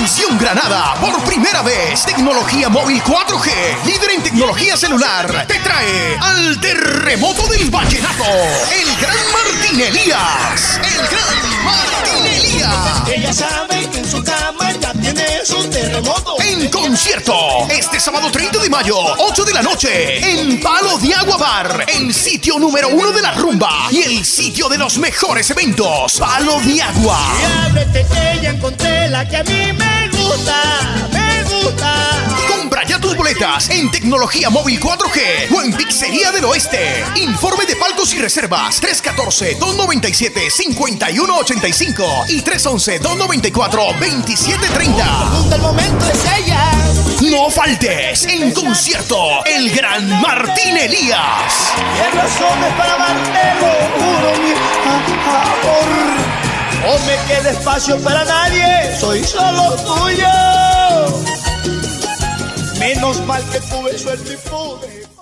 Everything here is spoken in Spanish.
Televisión Granada, por primera vez, tecnología móvil 4G, líder en tecnología celular, te trae al terremoto del vallenato, el gran Martín Elías, el gran Martín Elías. Ella sabe que en su cama ya tiene su terremoto. En concierto, este sábado 30 de mayo, 8 de la noche, en Palo de Agua Bar, el sitio número uno de la rumba y el sitio de los mejores eventos, Palo de Agua. Que ya encontré la que a mí me gusta, me gusta. Compra ya tus boletas en Tecnología Móvil 4G o en Pizzería del Oeste. Informe de palcos y reservas 314-297-5185 y 311-294-2730. Junto el momento es ella. No faltes en concierto el gran Martín Elías. Y para juro mi me quede espacio para nadie, soy solo tuyo. Menos mal que tuve suerte y pude